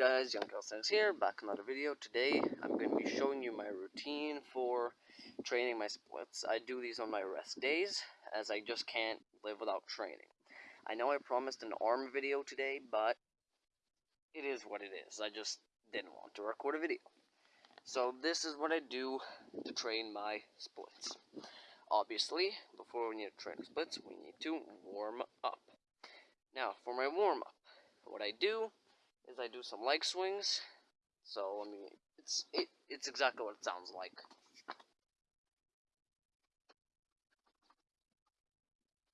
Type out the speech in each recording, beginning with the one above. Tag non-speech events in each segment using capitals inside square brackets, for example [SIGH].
guys, Young Calisthenics here, back another video. Today, I'm going to be showing you my routine for training my splits. I do these on my rest days, as I just can't live without training. I know I promised an arm video today, but it is what it is. I just didn't want to record a video. So this is what I do to train my splits. Obviously, before we need to train splits, we need to warm up. Now, for my warm-up, what I do is I do some leg swings. So I mean, it's it it's exactly what it sounds like.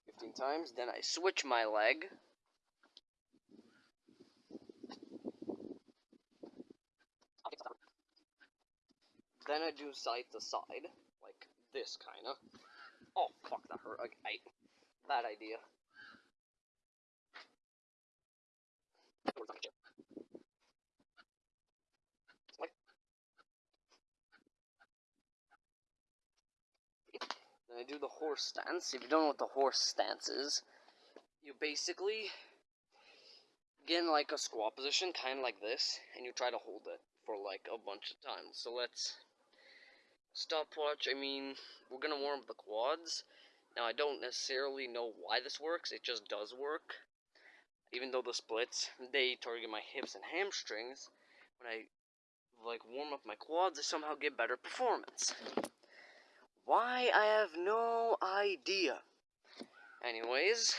Fifteen times. Then I switch my leg. Then I do side to side, like this kind of. Oh, fuck, that hurt. Okay, bad idea. Then I do the horse stance. If you don't know what the horse stance is, you basically get in like a squat position, kind of like this, and you try to hold it for like a bunch of times. So let's stopwatch. I mean, we're gonna warm up the quads. Now I don't necessarily know why this works. It just does work. Even though the splits they target my hips and hamstrings, when I like warm up my quads, I somehow get better performance. Why, I have no idea. Anyways,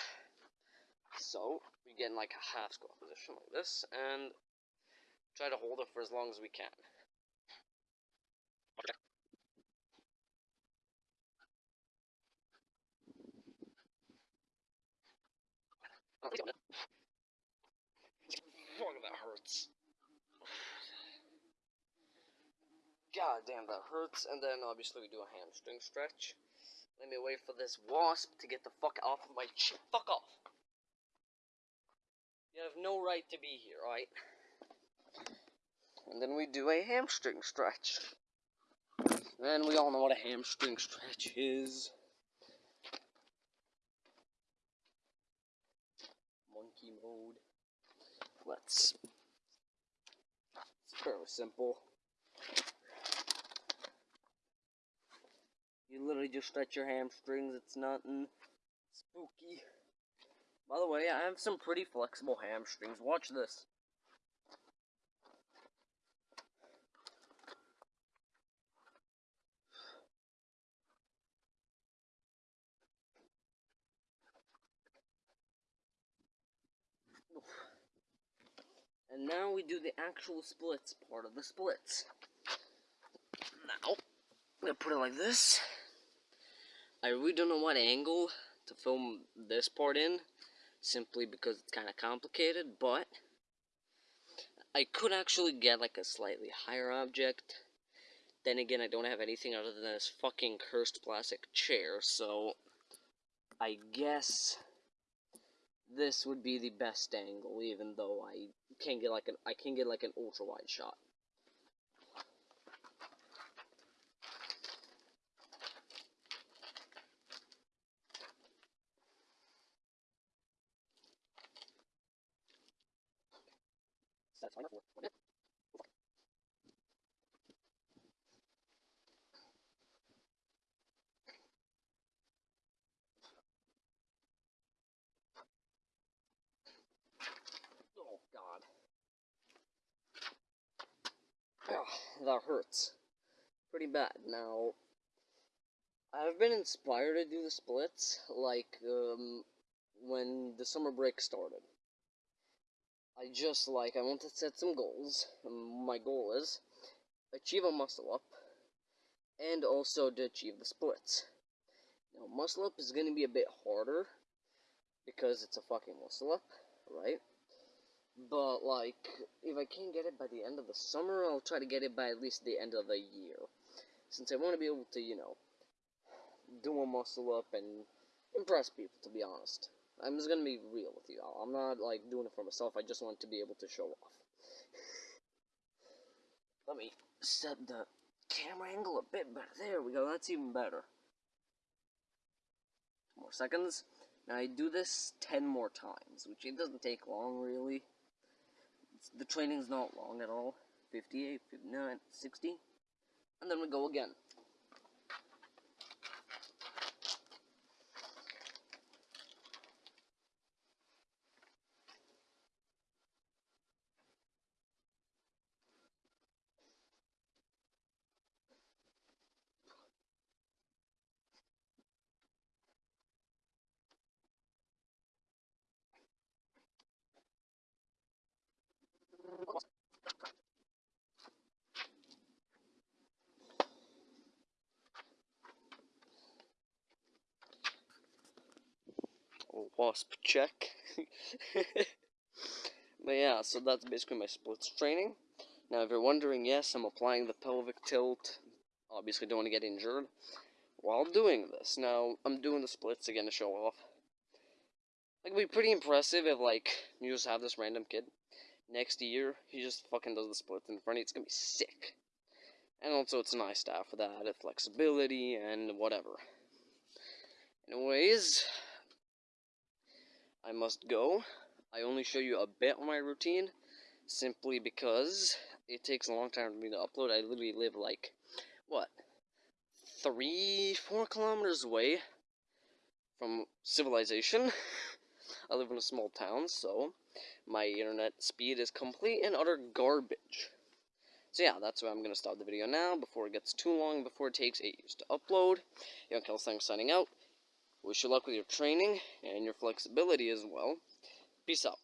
so we get in like a half squat position like this, and try to hold it for as long as we can. Fuck, that hurts. God damn, that hurts. And then obviously we do a hamstring stretch. Let me wait for this wasp to get the fuck off of my chin. Fuck off. You have no right to be here, alright? And then we do a hamstring stretch. And we all know what a hamstring stretch is. Monkey mode. Let's. It's fairly simple. You literally just stretch your hamstrings. It's nothing spooky. By the way, I have some pretty flexible hamstrings. Watch this. And now we do the actual splits part of the splits. Now, I'm gonna put it like this. I really don't know what angle to film this part in, simply because it's kind of complicated, but I could actually get like a slightly higher object. Then again, I don't have anything other than this fucking cursed plastic chair, so I guess this would be the best angle, even though I can't get like an I can get like an ultra wide shot. That's fine. Oh God. that hurts. Pretty bad. Now, I've been inspired to do the splits, like, um, when the summer break started. I just like, I want to set some goals. My goal is achieve a muscle up and also to achieve the splits. Now, muscle up is going to be a bit harder because it's a fucking muscle up, right? But, like, if I can't get it by the end of the summer, I'll try to get it by at least the end of the year. Since I want to be able to, you know, do a muscle up and impress people, to be honest. I'm just gonna be real with you. I'm not like doing it for myself. I just want to be able to show off. Let me set the camera angle a bit better. There we go. That's even better. More seconds. Now I do this 10 more times, which it doesn't take long really. It's, the training's not long at all. 58, 59, 60. And then we go again. Wasp check. [LAUGHS] but yeah, so that's basically my splits training. Now, if you're wondering, yes, I'm applying the pelvic tilt. Obviously, don't want to get injured while doing this. Now, I'm doing the splits again to show off. Like, it'd be pretty impressive if, like, you just have this random kid. Next year, he just fucking does the splits in front of you. It's gonna be sick. And also, it's nice to have for that added flexibility and whatever. Anyways, I must go. I only show you a bit of my routine, simply because it takes a long time for me to upload. I literally live like, what, three, four kilometers away from civilization. [LAUGHS] I live in a small town, so my internet speed is complete and utter garbage. So yeah, that's why I'm going to stop the video now before it gets too long, before it takes ages to upload. Young Thanks signing out. Wish you luck with your training and your flexibility as well. Peace out.